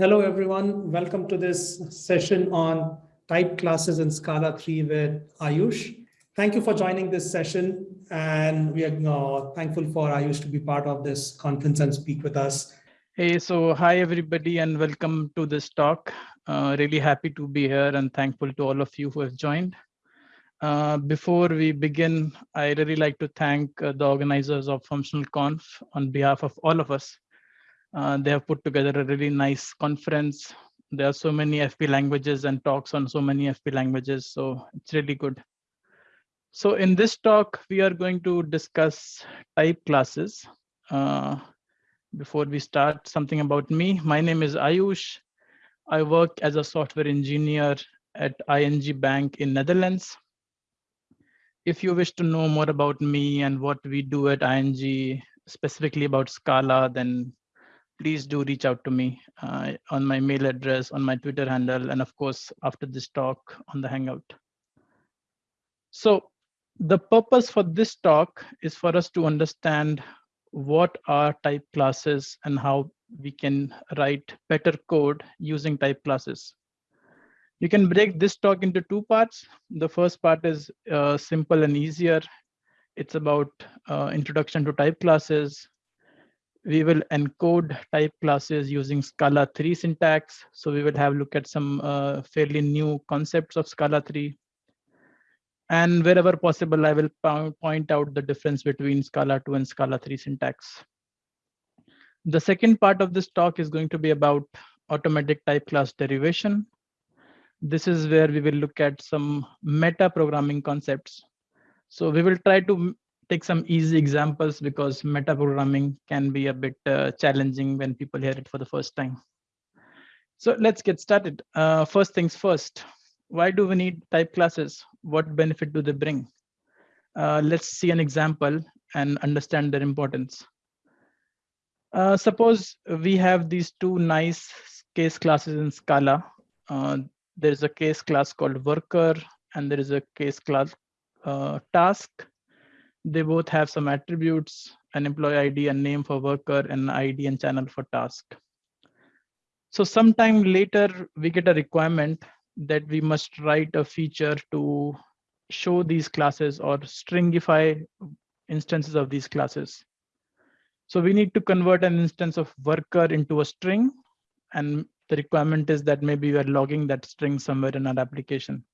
Hello, everyone. Welcome to this session on type classes in Scala 3 with Ayush. Thank you for joining this session. And we are uh, thankful for Ayush to be part of this conference and speak with us. Hey, so hi, everybody, and welcome to this talk. Uh, really happy to be here and thankful to all of you who have joined. Uh, before we begin, I really like to thank uh, the organizers of Functional Conf on behalf of all of us uh, they have put together a really nice conference. There are so many FP languages and talks on so many FP languages, so it's really good. So in this talk, we are going to discuss type classes. Uh, before we start, something about me. My name is Ayush. I work as a software engineer at ING Bank in Netherlands. If you wish to know more about me and what we do at ING, specifically about Scala, then please do reach out to me uh, on my mail address, on my Twitter handle, and of course, after this talk on the Hangout. So the purpose for this talk is for us to understand what are type classes and how we can write better code using type classes. You can break this talk into two parts. The first part is uh, simple and easier. It's about uh, introduction to type classes, we will encode type classes using Scala 3 syntax. So we will have a look at some uh, fairly new concepts of Scala 3. And wherever possible, I will point out the difference between Scala 2 and Scala 3 syntax. The second part of this talk is going to be about automatic type class derivation. This is where we will look at some meta programming concepts. So we will try to take some easy examples because metaprogramming can be a bit uh, challenging when people hear it for the first time. So let's get started. Uh, first things first, why do we need type classes? What benefit do they bring? Uh, let's see an example and understand their importance. Uh, suppose we have these two nice case classes in Scala. Uh, there's a case class called worker and there is a case class uh, task they both have some attributes, an employee ID and name for worker and ID and channel for task. So sometime later, we get a requirement that we must write a feature to show these classes or stringify instances of these classes. So we need to convert an instance of worker into a string. And the requirement is that maybe we are logging that string somewhere in our application.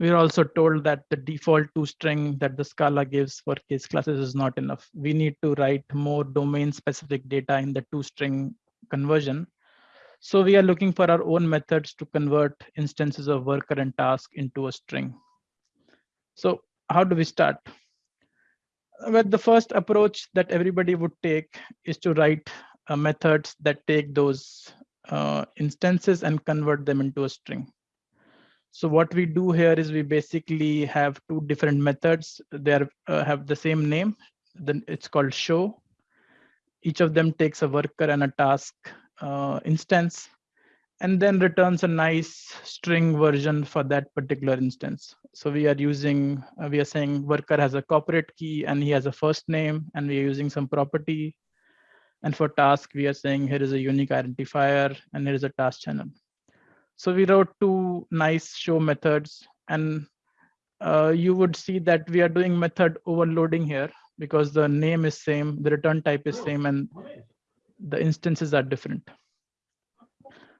We're also told that the default to string that the Scala gives for case classes is not enough. We need to write more domain specific data in the to string conversion. So we are looking for our own methods to convert instances of worker and task into a string. So how do we start? Well, the first approach that everybody would take is to write uh, methods that take those uh, instances and convert them into a string. So what we do here is we basically have two different methods. They are, uh, have the same name. Then it's called show. Each of them takes a worker and a task uh, instance and then returns a nice string version for that particular instance. So we are using, uh, we are saying worker has a corporate key and he has a first name and we are using some property. And for task, we are saying here is a unique identifier and here is a task channel. So we wrote two nice show methods and uh, you would see that we are doing method overloading here because the name is same, the return type is same, and the instances are different.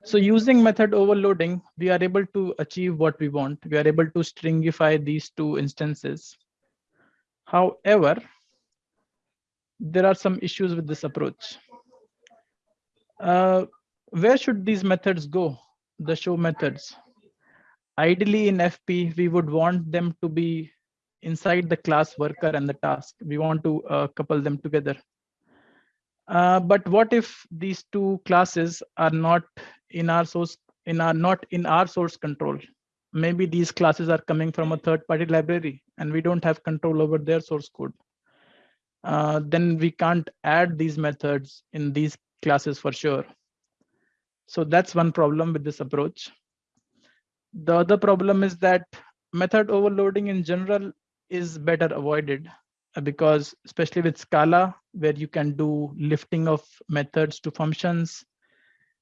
So using method overloading, we are able to achieve what we want. We are able to stringify these two instances. However, there are some issues with this approach. Uh, where should these methods go? The show methods. Ideally in FP, we would want them to be inside the class worker and the task. We want to uh, couple them together. Uh, but what if these two classes are not in our source in our not in our source control? Maybe these classes are coming from a third party library and we don't have control over their source code. Uh, then we can't add these methods in these classes for sure. So that's one problem with this approach. The other problem is that method overloading in general is better avoided uh, because especially with Scala, where you can do lifting of methods to functions,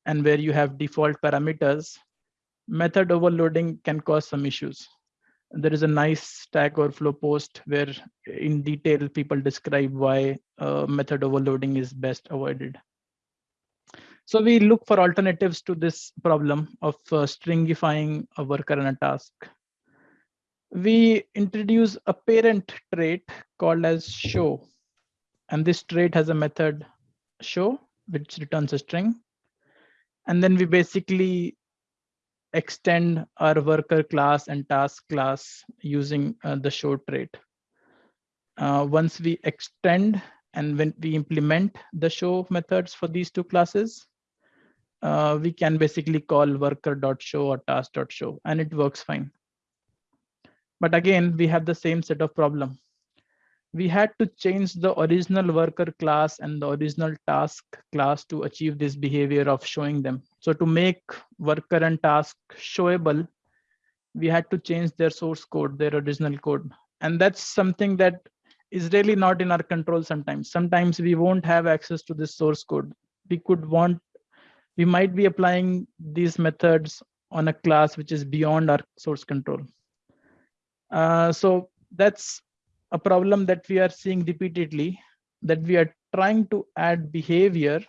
and where you have default parameters, method overloading can cause some issues. There is a nice Stack Overflow post where in detail people describe why uh, method overloading is best avoided. So we look for alternatives to this problem of uh, stringifying a worker and a task. We introduce a parent trait called as show. And this trait has a method show, which returns a string. And then we basically extend our worker class and task class using uh, the show trait. Uh, once we extend and when we implement the show methods for these two classes, uh, we can basically call worker.show or task.show and it works fine. But again, we have the same set of problem. We had to change the original worker class and the original task class to achieve this behavior of showing them. So to make worker and task showable, we had to change their source code, their original code. And that's something that is really not in our control sometimes. Sometimes we won't have access to this source code. We could want, we might be applying these methods on a class which is beyond our source control. Uh, so that's a problem that we are seeing repeatedly, that we are trying to add behavior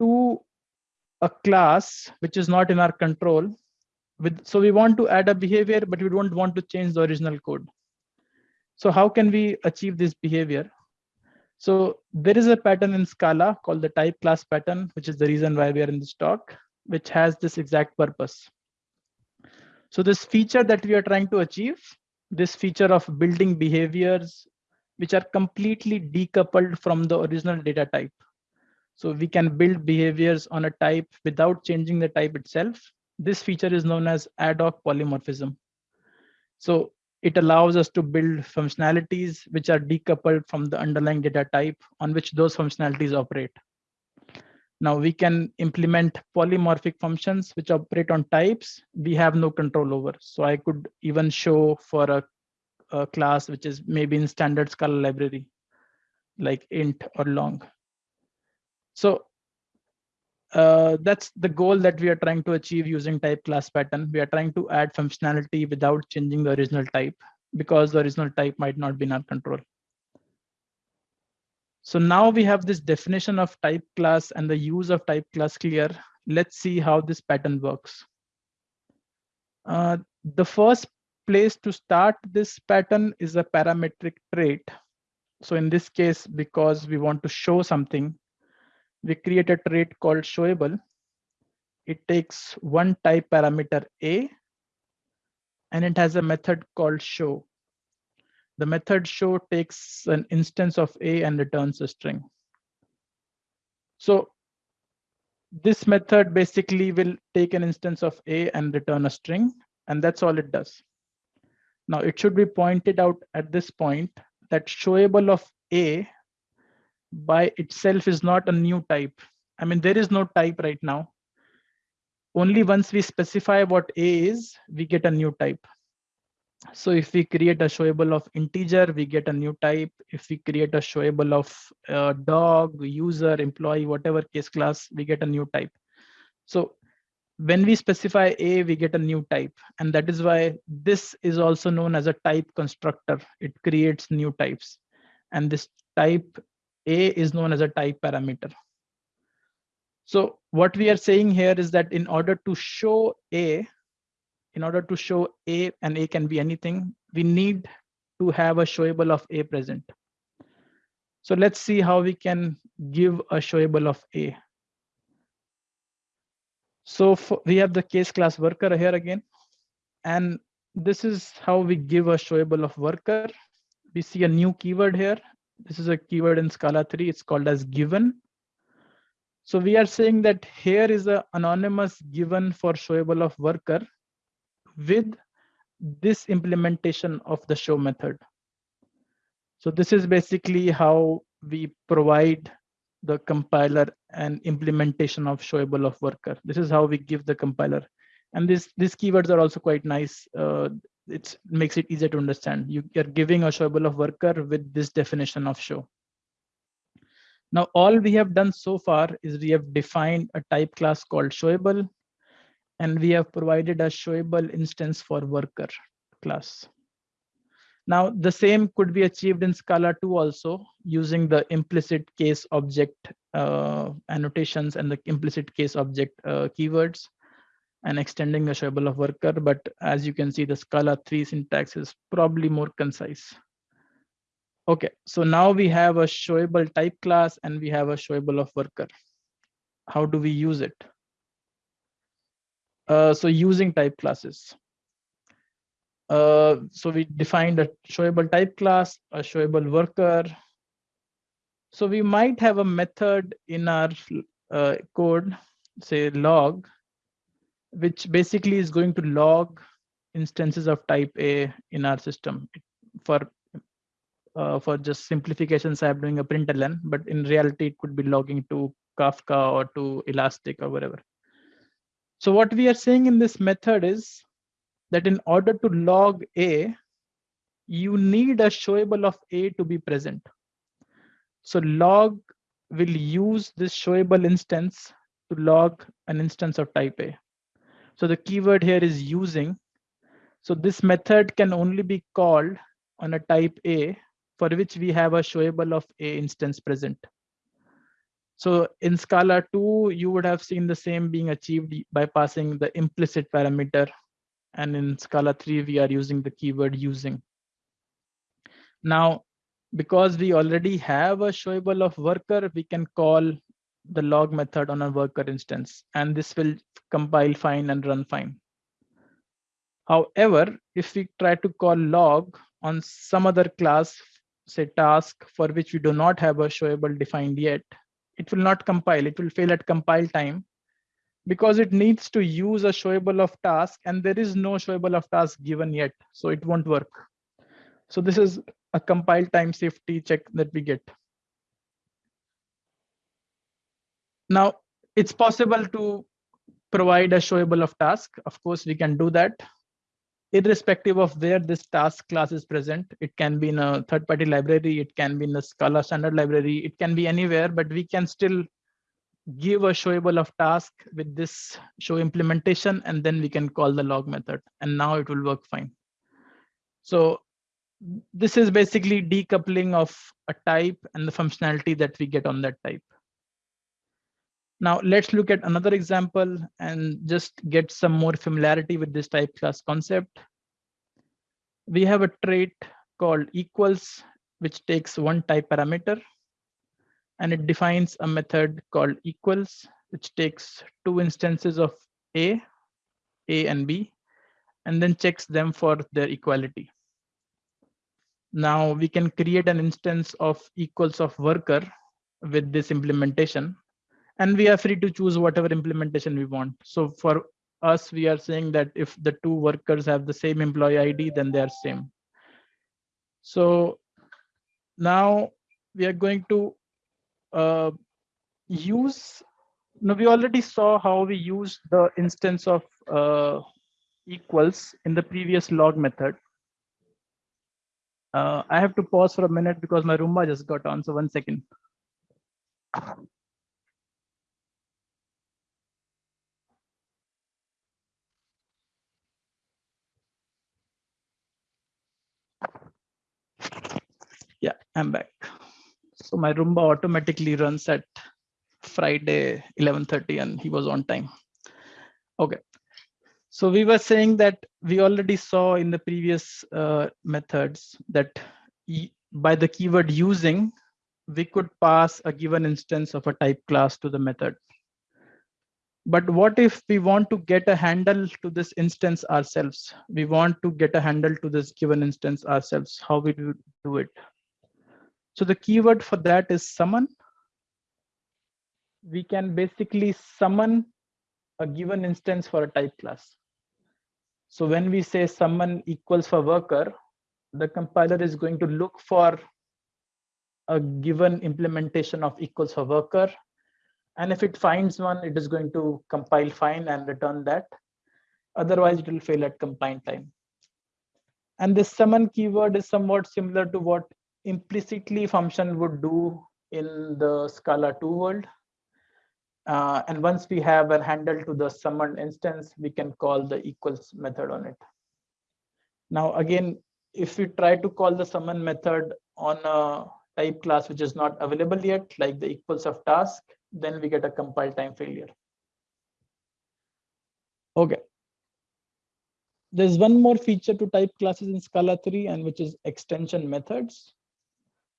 to a class which is not in our control. With, so we want to add a behavior, but we don't want to change the original code. So how can we achieve this behavior? So there is a pattern in Scala called the type class pattern, which is the reason why we are in this talk, which has this exact purpose. So this feature that we are trying to achieve, this feature of building behaviors which are completely decoupled from the original data type. So we can build behaviors on a type without changing the type itself. This feature is known as ad hoc polymorphism. So it allows us to build functionalities which are decoupled from the underlying data type on which those functionalities operate. Now we can implement polymorphic functions which operate on types we have no control over. So I could even show for a, a class which is maybe in standard Scala library, like int or long. So uh, that's the goal that we are trying to achieve using type class pattern. We are trying to add functionality without changing the original type because the original type might not be in our control. So now we have this definition of type class and the use of type class clear. Let's see how this pattern works. Uh, the first place to start this pattern is a parametric trait. So in this case, because we want to show something, we create a trait called showable. It takes one type parameter A, and it has a method called show the method show takes an instance of a and returns a string. So this method basically will take an instance of a and return a string, and that's all it does. Now it should be pointed out at this point that showable of a by itself is not a new type. I mean, there is no type right now. Only once we specify what a is, we get a new type. So if we create a showable of integer, we get a new type. If we create a showable of uh, dog, user, employee, whatever case class, we get a new type. So when we specify a, we get a new type. And that is why this is also known as a type constructor. It creates new types. And this type a is known as a type parameter. So what we are saying here is that in order to show a, in order to show A and A can be anything, we need to have a showable of A present. So let's see how we can give a showable of A. So we have the case class worker here again. And this is how we give a showable of worker. We see a new keyword here. This is a keyword in Scala 3. It's called as given. So we are saying that here is an anonymous given for showable of worker with this implementation of the show method. So this is basically how we provide the compiler an implementation of showable of worker. This is how we give the compiler. And this, these keywords are also quite nice. Uh, it makes it easier to understand. You, are giving a showable of worker with this definition of show. Now, all we have done so far is we have defined a type class called showable, and we have provided a showable instance for worker class. Now, the same could be achieved in Scala 2 also using the implicit case object uh, annotations and the implicit case object uh, keywords and extending the showable of worker. But as you can see, the Scala 3 syntax is probably more concise. Okay, so now we have a showable type class and we have a showable of worker. How do we use it? Uh, so using type classes. Uh, so we defined a showable type class, a showable worker. So we might have a method in our uh, code, say log, which basically is going to log instances of type A in our system. For uh, for just simplifications, I'm doing a println, but in reality, it could be logging to Kafka or to Elastic or whatever. So what we are saying in this method is that in order to log A, you need a showable of A to be present. So log will use this showable instance to log an instance of type A. So the keyword here is using. So this method can only be called on a type A for which we have a showable of A instance present. So in Scala 2, you would have seen the same being achieved by passing the implicit parameter and in Scala 3, we are using the keyword using. Now, because we already have a showable of worker, we can call the log method on a worker instance, and this will compile fine and run fine. However, if we try to call log on some other class, say task for which we do not have a showable defined yet, it will not compile. It will fail at compile time because it needs to use a showable of task and there is no showable of task given yet. So it won't work. So this is a compile time safety check that we get. Now it's possible to provide a showable of task. Of course, we can do that irrespective of where this task class is present. It can be in a third party library. It can be in a Scala standard library. It can be anywhere, but we can still give a showable of task with this show implementation, and then we can call the log method. And now it will work fine. So this is basically decoupling of a type and the functionality that we get on that type. Now let's look at another example and just get some more familiarity with this type class concept. We have a trait called equals, which takes one type parameter and it defines a method called equals, which takes two instances of A, A and B, and then checks them for their equality. Now we can create an instance of equals of worker with this implementation, and we are free to choose whatever implementation we want. So for us, we are saying that if the two workers have the same employee ID, then they are same. So now we are going to uh, use now we already saw how we use the instance of uh, equals in the previous log method. Uh, I have to pause for a minute because my Roomba just got on. So one second. Yeah, I'm back. So my Roomba automatically runs at Friday 11:30 and he was on time. Okay. So we were saying that we already saw in the previous uh, methods that by the keyword using, we could pass a given instance of a type class to the method. But what if we want to get a handle to this instance ourselves? We want to get a handle to this given instance ourselves. How we do, do it? So the keyword for that is summon. We can basically summon a given instance for a type class. So when we say summon equals for worker, the compiler is going to look for a given implementation of equals for worker. And if it finds one, it is going to compile fine and return that. Otherwise, it will fail at compile time. And this summon keyword is somewhat similar to what implicitly function would do in the Scala 2 world. Uh, and once we have a handle to the summoned instance, we can call the equals method on it. Now, again, if we try to call the summon method on a type class which is not available yet, like the equals of task, then we get a compile time failure. Okay. There's one more feature to type classes in Scala 3 and which is extension methods.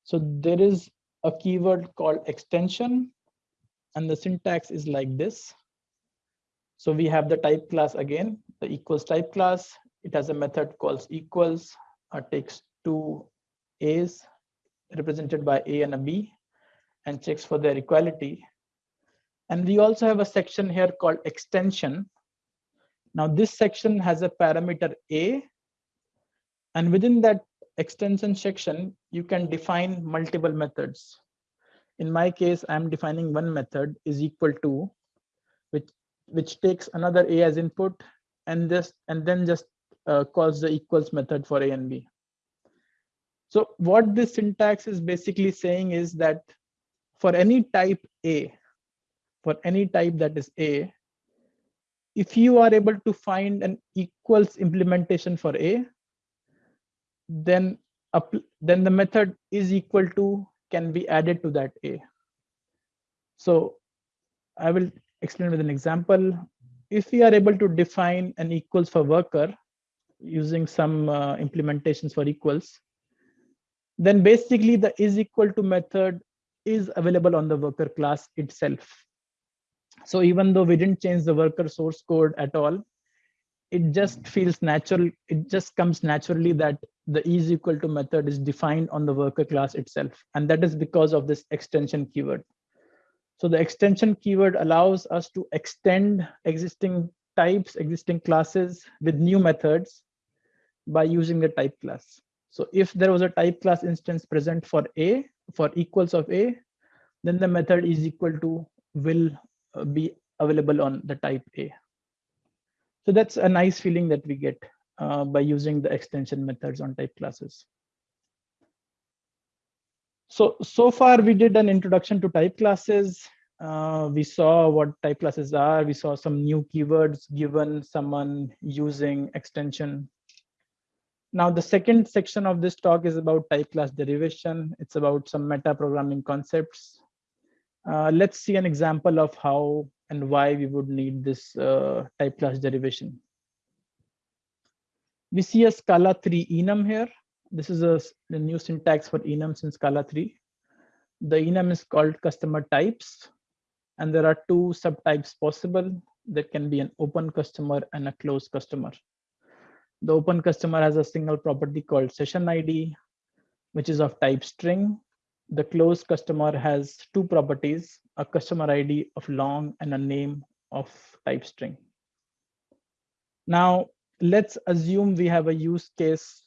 So there is a keyword called extension and the syntax is like this. So we have the type class again, the equals type class. It has a method called equals, uh, takes two A's represented by A and a B and checks for their equality. And we also have a section here called extension. Now this section has a parameter A and within that extension section, you can define multiple methods in my case, I'm defining one method is equal to, which which takes another a as input and this and then just uh, calls the equals method for a and b. So what this syntax is basically saying is that for any type a, for any type that is a, if you are able to find an equals implementation for a, then then the method is equal to can be added to that A. So I will explain with an example. If we are able to define an equals for worker using some uh, implementations for equals, then basically the is equal to method is available on the worker class itself. So even though we didn't change the worker source code at all, it just feels natural. It just comes naturally that the is equal to method is defined on the worker class itself. And that is because of this extension keyword. So the extension keyword allows us to extend existing types, existing classes with new methods by using the type class. So if there was a type class instance present for A, for equals of A, then the method is equal to will be available on the type A. So that's a nice feeling that we get uh, by using the extension methods on type classes. So, so far we did an introduction to type classes. Uh, we saw what type classes are. We saw some new keywords given summon using extension. Now, the second section of this talk is about type class derivation. It's about some meta programming concepts. Uh, let's see an example of how and why we would need this uh, type class derivation. We see a Scala 3 enum here. This is a, a new syntax for enums in Scala 3. The enum is called customer types, and there are two subtypes possible. There can be an open customer and a closed customer. The open customer has a single property called session ID, which is of type string. The closed customer has two properties, a customer ID of long and a name of type string. Now, let's assume we have a use case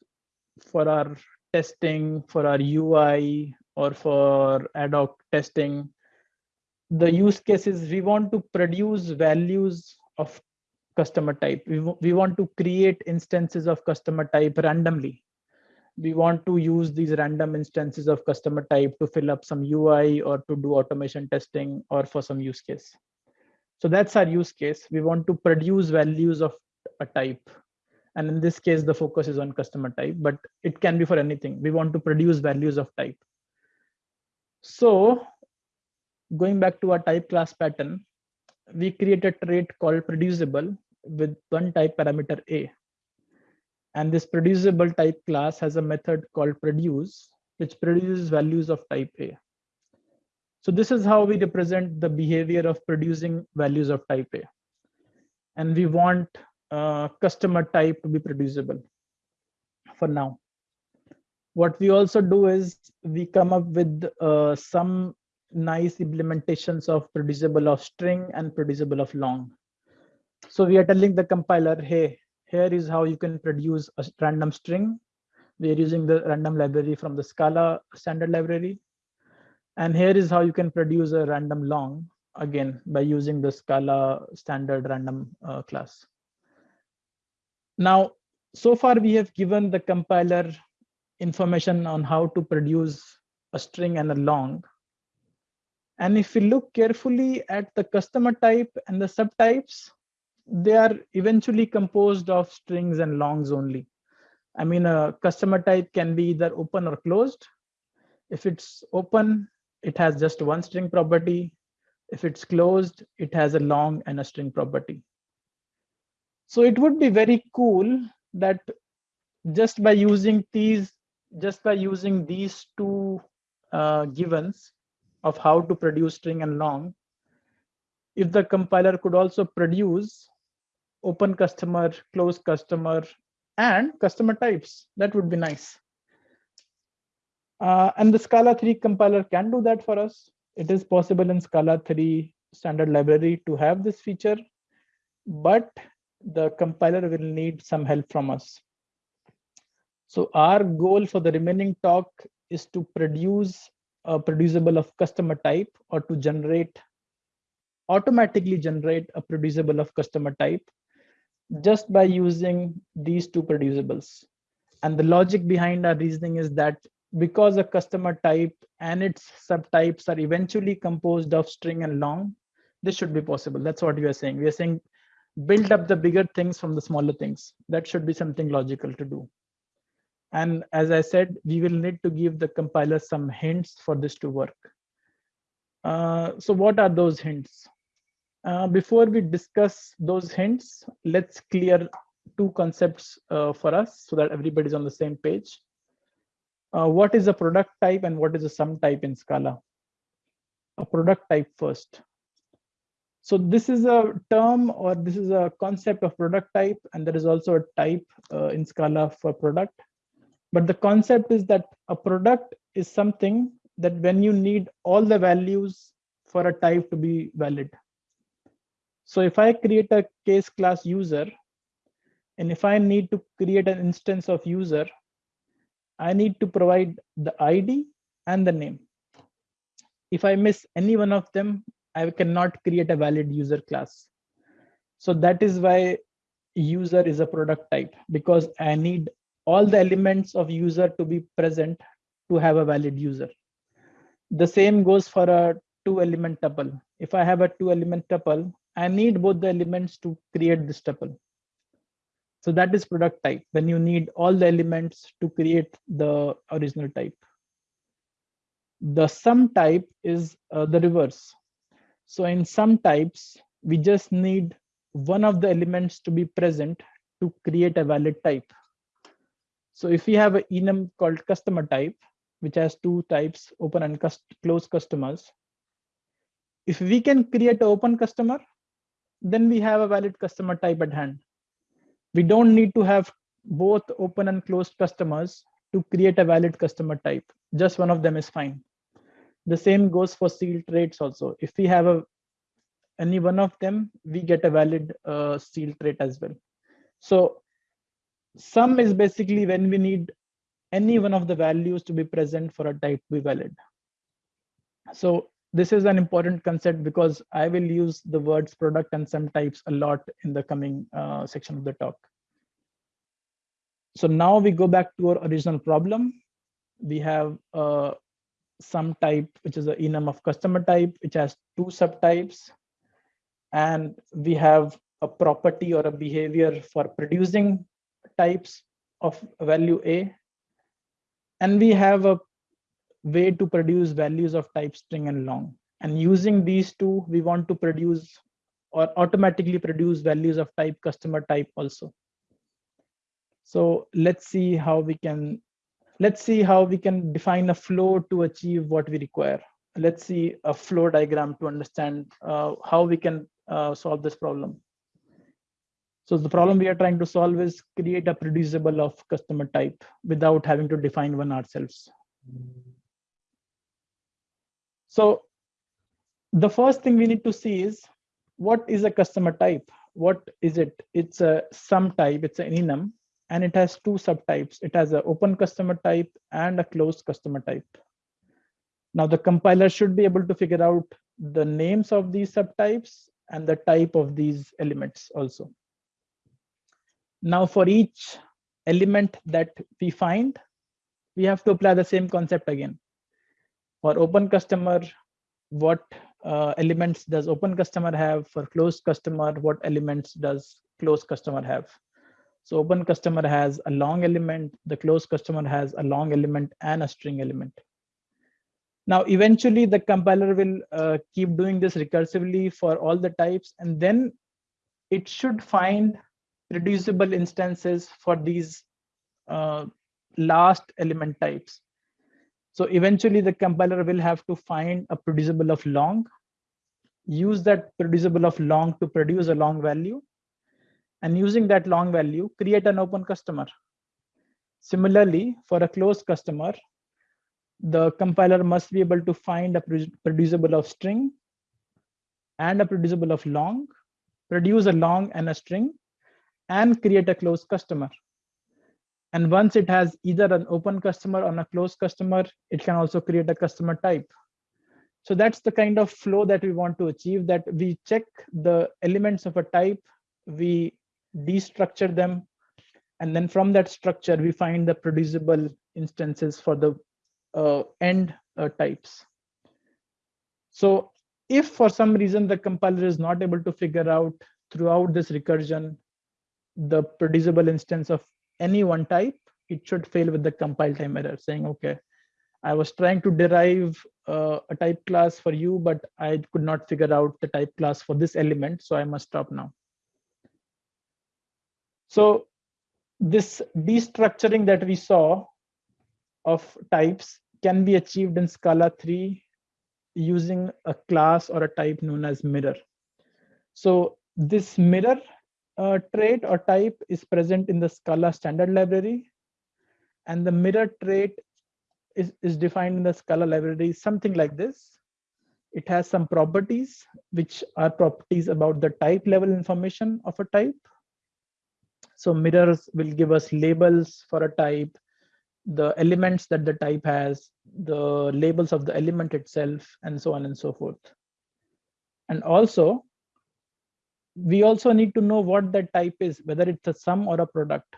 for our testing, for our UI, or for ad hoc testing. The use case is we want to produce values of customer type. We, we want to create instances of customer type randomly. We want to use these random instances of customer type to fill up some UI or to do automation testing or for some use case. So that's our use case. We want to produce values of a type and in this case, the focus is on customer type, but it can be for anything. We want to produce values of type. So going back to our type class pattern, we create a trait called producible with one type parameter A. And this producible type class has a method called produce, which produces values of type A. So this is how we represent the behavior of producing values of type A. And we want uh, customer type to be producible for now. What we also do is we come up with uh, some nice implementations of producible of string and producible of long. So we are telling the compiler, hey, here is how you can produce a random string. We are using the random library from the Scala standard library. And here is how you can produce a random long, again, by using the Scala standard random uh, class. Now, so far we have given the compiler information on how to produce a string and a long. And if we look carefully at the customer type and the subtypes, they are eventually composed of strings and longs only. I mean, a customer type can be either open or closed. If it's open, it has just one string property. If it's closed, it has a long and a string property. So it would be very cool that just by using these, just by using these two uh, givens of how to produce string and long, if the compiler could also produce open customer, closed customer, and customer types. That would be nice. Uh, and the Scala 3 compiler can do that for us. It is possible in Scala 3 standard library to have this feature, but the compiler will need some help from us. So our goal for the remaining talk is to produce a producible of customer type or to generate automatically generate a producible of customer type just by using these two producibles. And the logic behind our reasoning is that because a customer type and its subtypes are eventually composed of string and long, this should be possible. That's what we are saying. We are saying build up the bigger things from the smaller things. That should be something logical to do. And as I said, we will need to give the compiler some hints for this to work. Uh, so what are those hints? Uh, before we discuss those hints, let's clear two concepts uh, for us so that everybody's on the same page. Uh, what is a product type and what is a sum type in Scala? A product type first. So this is a term or this is a concept of product type and there is also a type uh, in Scala for product. But the concept is that a product is something that when you need all the values for a type to be valid. So if I create a case class user, and if I need to create an instance of user, I need to provide the ID and the name. If I miss any one of them, I cannot create a valid user class. So that is why user is a product type because I need all the elements of user to be present to have a valid user. The same goes for a two element tuple. If I have a two element tuple, I need both the elements to create this tuple. So that is product type when you need all the elements to create the original type. The sum type is uh, the reverse. So in sum types, we just need one of the elements to be present to create a valid type. So if we have an enum called customer type, which has two types, open and close customers, if we can create an open customer, then we have a valid customer type at hand. We don't need to have both open and closed customers to create a valid customer type. Just one of them is fine. The same goes for sealed traits also. If we have a any one of them, we get a valid uh, sealed trait as well. So sum is basically when we need any one of the values to be present for a type to be valid. So this is an important concept because I will use the words product and sum types a lot in the coming uh, section of the talk. So now we go back to our original problem. We have a sum type, which is an enum of customer type, which has two subtypes. And we have a property or a behavior for producing types of value A. And we have a way to produce values of type string and long. And using these two, we want to produce or automatically produce values of type customer type also. So let's see how we can let's see how we can define a flow to achieve what we require. Let's see a flow diagram to understand uh, how we can uh, solve this problem. So the problem we are trying to solve is create a producible of customer type without having to define one ourselves. So the first thing we need to see is what is a customer type? What is it? It's a sum type, it's an enum, and it has two subtypes. It has an open customer type and a closed customer type. Now the compiler should be able to figure out the names of these subtypes and the type of these elements also. Now for each element that we find, we have to apply the same concept again. For open customer, what uh, elements does open customer have? For closed customer what elements does closed customer have? So open customer has a long element the closed customer has a long element and a string element. Now eventually the compiler will uh, keep doing this recursively for all the types and then it should find reducible instances for these uh, last element types so eventually the compiler will have to find a producible of long, use that producible of long to produce a long value, and using that long value, create an open customer. Similarly, for a closed customer, the compiler must be able to find a producible of string and a producible of long, produce a long and a string, and create a closed customer. And once it has either an open customer or a closed customer, it can also create a customer type. So that's the kind of flow that we want to achieve that we check the elements of a type, we destructure them, and then from that structure, we find the producible instances for the uh, end uh, types. So if for some reason the compiler is not able to figure out throughout this recursion the producible instance of any one type, it should fail with the compile time error saying, okay, I was trying to derive uh, a type class for you, but I could not figure out the type class for this element, so I must stop now. So this destructuring that we saw of types can be achieved in Scala 3 using a class or a type known as mirror. So this mirror uh, trait or type is present in the Scala standard library. And the mirror trait is, is defined in the Scala library, something like this. It has some properties, which are properties about the type level information of a type. So mirrors will give us labels for a type, the elements that the type has, the labels of the element itself, and so on and so forth. And also, we also need to know what that type is, whether it's a sum or a product.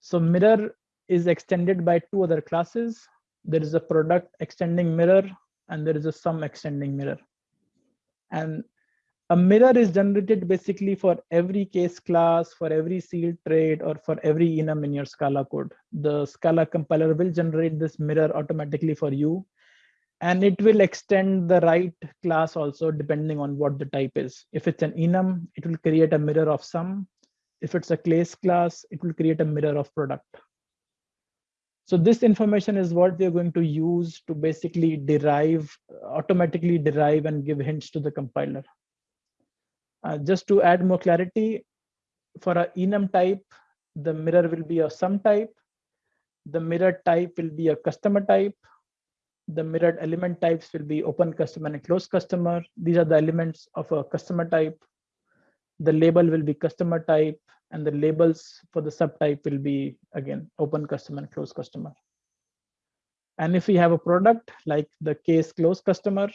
So mirror is extended by two other classes. There is a product extending mirror and there is a sum extending mirror. And a mirror is generated basically for every case class, for every sealed trait, or for every enum in your Scala code. The Scala compiler will generate this mirror automatically for you and it will extend the right class also depending on what the type is. If it's an enum, it will create a mirror of sum. If it's a class class, it will create a mirror of product. So this information is what we're going to use to basically derive, automatically derive and give hints to the compiler. Uh, just to add more clarity, for a enum type, the mirror will be a sum type. The mirror type will be a customer type the mirrored element types will be open customer and closed customer. These are the elements of a customer type. The label will be customer type and the labels for the subtype will be again open customer and closed customer. And if we have a product like the case closed customer,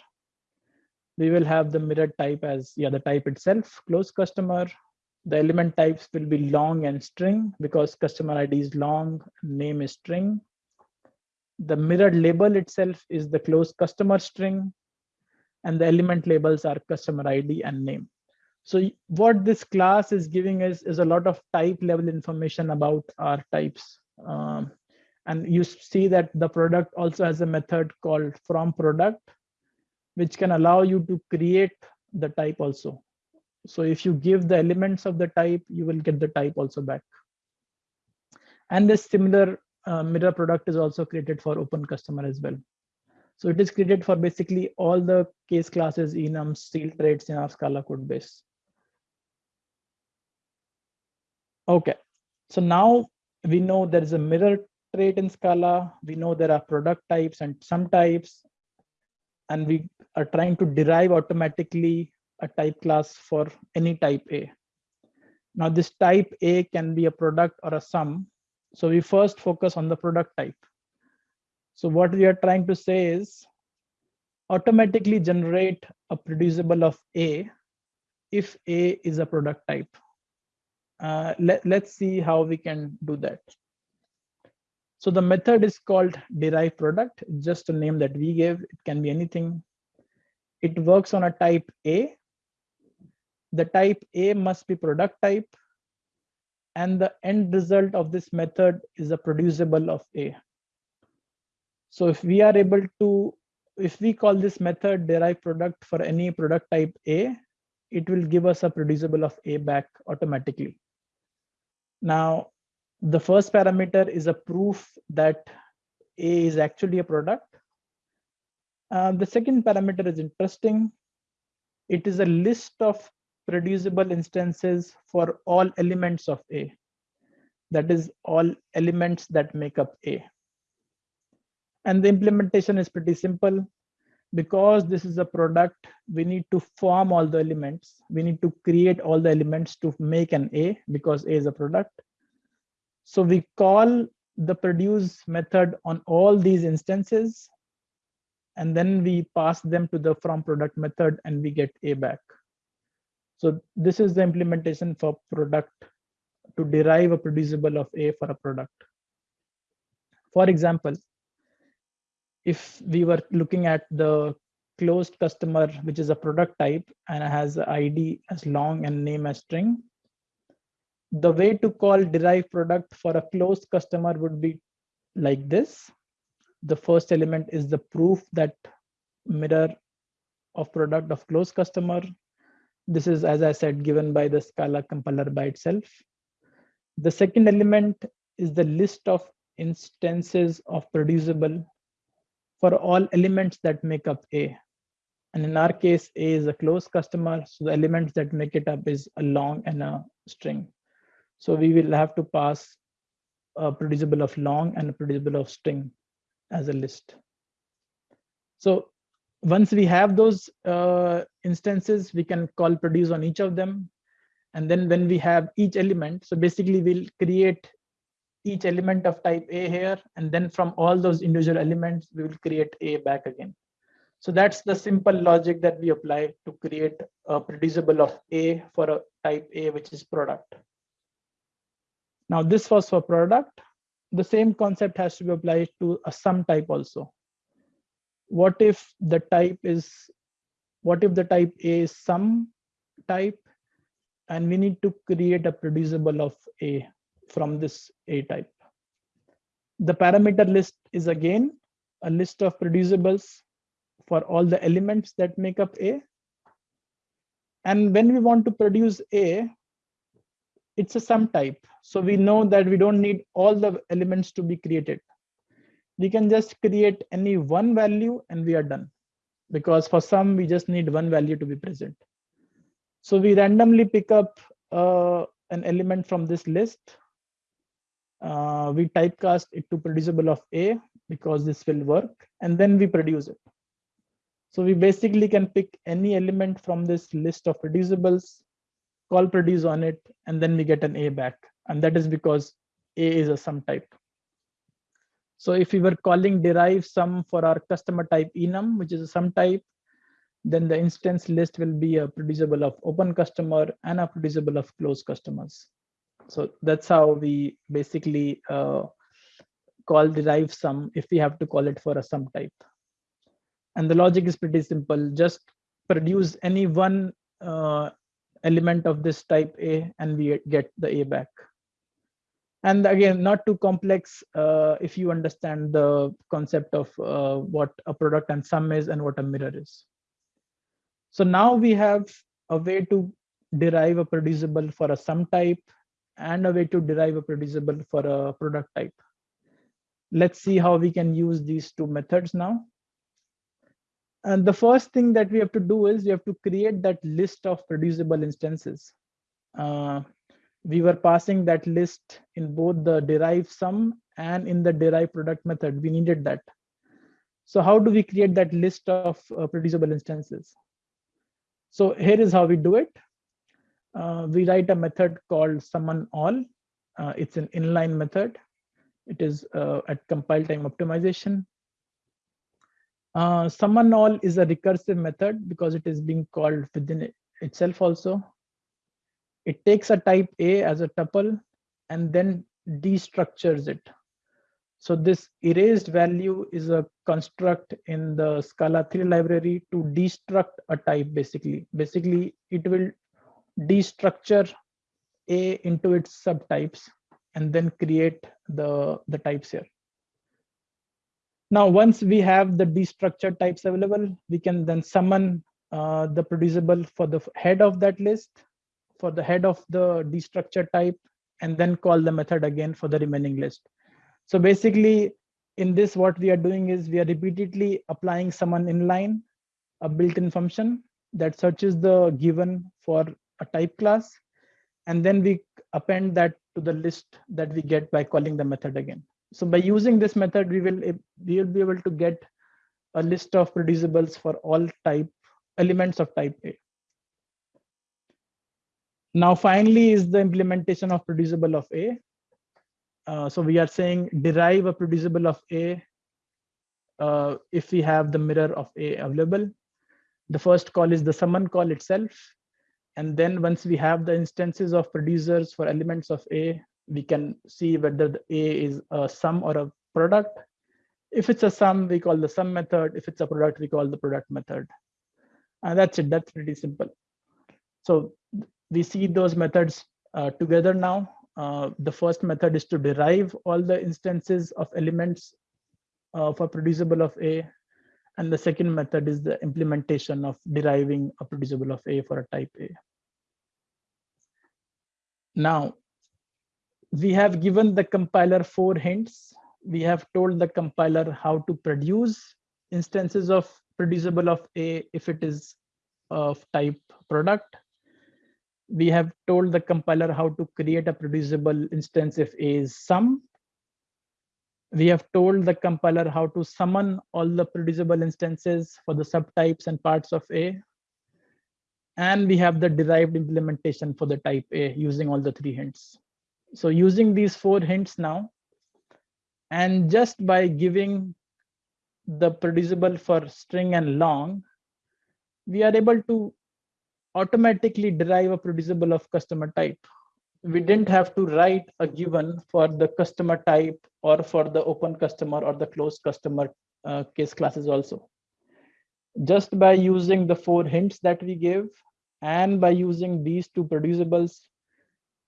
we will have the mirrored type as yeah the type itself closed customer. The element types will be long and string because customer ID is long, name is string the mirrored label itself is the closed customer string and the element labels are customer ID and name. So what this class is giving us is a lot of type level information about our types. Um, and you see that the product also has a method called from product, which can allow you to create the type also. So if you give the elements of the type, you will get the type also back. And this similar uh, mirror product is also created for open customer as well. So it is created for basically all the case classes, enums, sealed traits in our Scala code base. Okay, so now we know there is a mirror trait in Scala. We know there are product types and sum types, and we are trying to derive automatically a type class for any type A. Now this type A can be a product or a sum, so we first focus on the product type. So what we are trying to say is automatically generate a producible of A if A is a product type. Uh, let, let's see how we can do that. So the method is called derive product, just a name that we gave. It can be anything. it works on a type A. The type A must be product type. And the end result of this method is a producible of A. So if we are able to, if we call this method derive product for any product type A, it will give us a producible of A back automatically. Now, the first parameter is a proof that A is actually a product. Uh, the second parameter is interesting. It is a list of producible instances for all elements of A. That is all elements that make up A. And the implementation is pretty simple. Because this is a product, we need to form all the elements. We need to create all the elements to make an A because A is a product. So we call the produce method on all these instances and then we pass them to the from product method and we get a back. So this is the implementation for product to derive a producible of a for a product. For example, if we were looking at the closed customer, which is a product type and has ID as long and name as string, the way to call derive product for a closed customer would be like this the first element is the proof that mirror of product of closed customer. This is, as I said, given by the Scala compiler by itself. The second element is the list of instances of producible for all elements that make up A. And in our case, A is a closed customer. So the elements that make it up is a long and a string. So we will have to pass a producible of long and a producible of string as a list. So once we have those uh, instances, we can call produce on each of them. And then when we have each element, so basically we'll create each element of type A here, and then from all those individual elements, we will create A back again. So that's the simple logic that we apply to create a producible of A for a type A, which is product. Now this was for product the same concept has to be applied to a sum type also. What if the type is, what if the type A is sum type and we need to create a producible of A from this A type. The parameter list is again a list of producibles for all the elements that make up A. And when we want to produce A, it's a sum type. So we know that we don't need all the elements to be created. We can just create any one value and we are done. Because for sum, we just need one value to be present. So we randomly pick up uh, an element from this list. Uh, we typecast it to producible of A because this will work, and then we produce it. So we basically can pick any element from this list of producibles call produce on it, and then we get an A back. And that is because A is a sum type. So if we were calling derive sum for our customer type enum, which is a sum type, then the instance list will be a producible of open customer and a producible of closed customers. So that's how we basically uh, call derive sum if we have to call it for a sum type. And the logic is pretty simple. Just produce any one uh, element of this type A and we get the A back. And again, not too complex uh, if you understand the concept of uh, what a product and sum is and what a mirror is. So now we have a way to derive a producible for a sum type and a way to derive a producible for a product type. Let's see how we can use these two methods now. And the first thing that we have to do is we have to create that list of producible instances. Uh, we were passing that list in both the derive sum and in the derive product method. We needed that. So how do we create that list of uh, producible instances? So here is how we do it. Uh, we write a method called summon all. Uh, it's an inline method. It is uh, at compile time optimization. Uh, summon all is a recursive method because it is being called within itself also. It takes a type A as a tuple and then destructures it. So this erased value is a construct in the Scala 3 library to destruct a type basically. Basically, it will destructure A into its subtypes and then create the, the types here. Now, once we have the destructured types available, we can then summon uh, the producible for the head of that list, for the head of the destructure type, and then call the method again for the remaining list. So basically, in this, what we are doing is we are repeatedly applying summon inline, a built-in function that searches the given for a type class, and then we append that to the list that we get by calling the method again. So by using this method, we will we will be able to get a list of producibles for all type elements of type A. Now, finally, is the implementation of producible of A. Uh, so we are saying derive a producible of A uh, if we have the mirror of A available. The first call is the summon call itself. And then once we have the instances of producers for elements of A, we can see whether the A is a sum or a product. If it's a sum, we call the sum method. If it's a product, we call the product method. And that's it, that's pretty simple. So we see those methods uh, together now. Uh, the first method is to derive all the instances of elements uh, for producible of A. And the second method is the implementation of deriving a producible of A for a type A. Now, we have given the compiler four hints. We have told the compiler how to produce instances of producible of A if it is of type product. We have told the compiler how to create a producible instance if A is sum. We have told the compiler how to summon all the producible instances for the subtypes and parts of A. And we have the derived implementation for the type A using all the three hints. So using these four hints now, and just by giving the producible for string and long, we are able to automatically derive a producible of customer type. We didn't have to write a given for the customer type or for the open customer or the closed customer uh, case classes also. Just by using the four hints that we gave and by using these two producibles,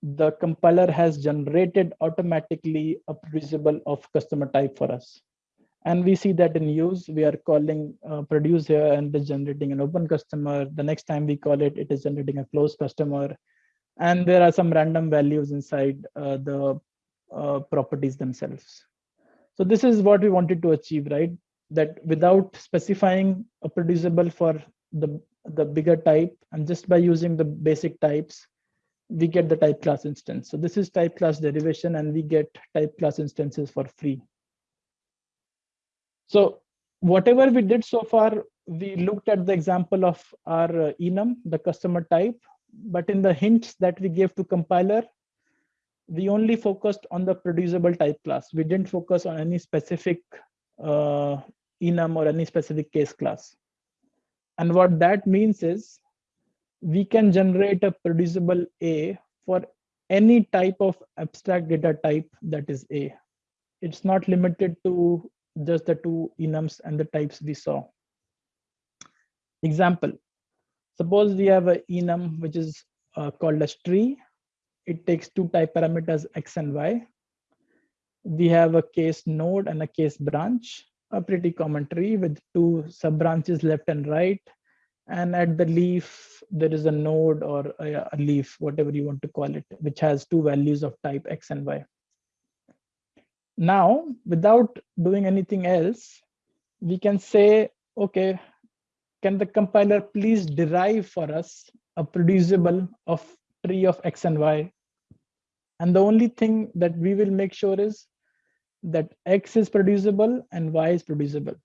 the compiler has generated automatically a producible of customer type for us. And we see that in use, we are calling uh, produce here and it's generating an open customer. The next time we call it, it is generating a closed customer. And there are some random values inside uh, the uh, properties themselves. So this is what we wanted to achieve, right? That without specifying a producible for the, the bigger type and just by using the basic types, we get the type class instance. So this is type class derivation and we get type class instances for free. So whatever we did so far, we looked at the example of our uh, enum, the customer type, but in the hints that we gave to compiler, we only focused on the producible type class. We didn't focus on any specific uh, enum or any specific case class. And what that means is we can generate a producible A for any type of abstract data type that is A. It's not limited to just the two enums and the types we saw. Example, suppose we have a enum which is uh, called as tree. It takes two type parameters x and y. We have a case node and a case branch, a pretty common tree with two sub branches left and right and at the leaf there is a node or a, a, leaf whatever you want to call it which has two values of type x and y now without doing anything else we can say okay can the compiler please derive for us a producible of tree of x and y and the only thing that we will make sure is that x is producible and y is producible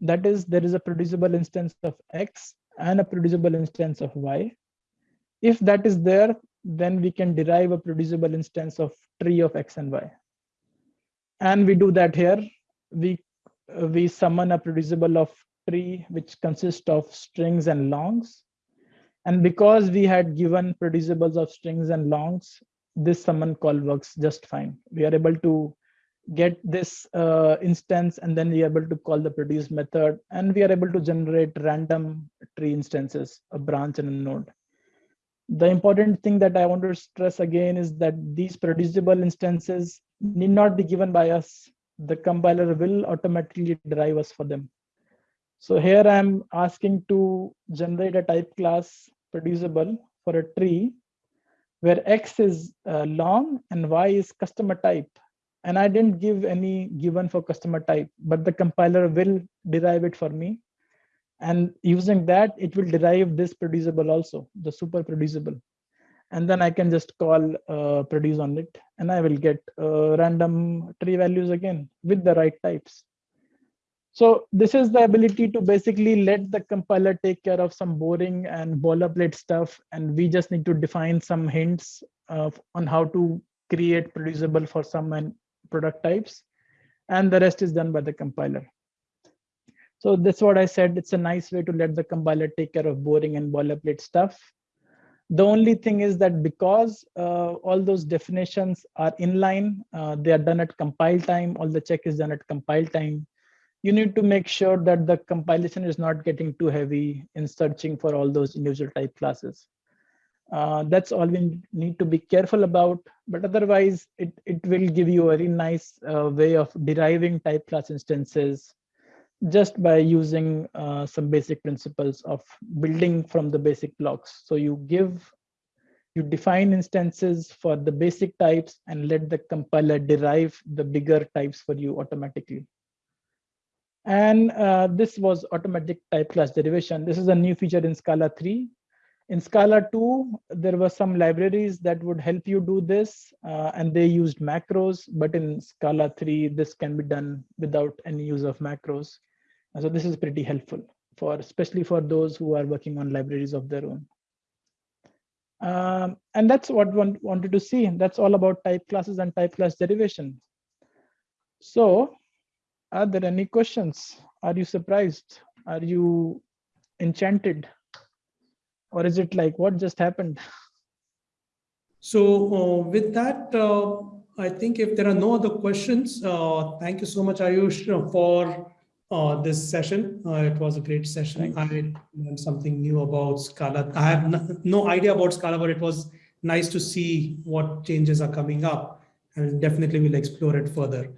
that is there is a producible instance of x and a producible instance of y. If that is there, then we can derive a producible instance of tree of x and y. And we do that here. We, uh, we summon a producible of tree which consists of strings and longs. And because we had given producibles of strings and longs, this summon call works just fine. We are able to get this uh, instance and then we are able to call the produce method and we are able to generate random tree instances, a branch and a node. The important thing that I want to stress again is that these producible instances need not be given by us. The compiler will automatically derive us for them. So here I'm asking to generate a type class producible for a tree where X is uh, long and Y is customer type and I didn't give any given for customer type, but the compiler will derive it for me. And using that, it will derive this producible also, the super producible. And then I can just call uh, produce on it and I will get uh, random tree values again with the right types. So this is the ability to basically let the compiler take care of some boring and boilerplate stuff. And we just need to define some hints uh, on how to create producible for sum and product types, and the rest is done by the compiler. So that's what I said. It's a nice way to let the compiler take care of boring and boilerplate stuff. The only thing is that because uh, all those definitions are inline, uh, they are done at compile time, all the check is done at compile time. You need to make sure that the compilation is not getting too heavy in searching for all those individual type classes. Uh, that's all we need to be careful about, but otherwise it, it will give you a very nice uh, way of deriving type class instances just by using uh, some basic principles of building from the basic blocks. So you give, you define instances for the basic types and let the compiler derive the bigger types for you automatically. And uh, this was automatic type class derivation. This is a new feature in Scala 3 in Scala 2, there were some libraries that would help you do this, uh, and they used macros, but in Scala 3, this can be done without any use of macros. And so this is pretty helpful, for especially for those who are working on libraries of their own. Um, and that's what one wanted to see. That's all about type classes and type class derivation. So are there any questions? Are you surprised? Are you enchanted? or is it like what just happened so uh, with that uh, i think if there are no other questions uh, thank you so much ayush for uh, this session. Uh, it was a great session. I learned something new about scala. I have no idea about scala but it was nice to see what changes are coming up and definitely we'll explore it further